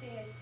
对。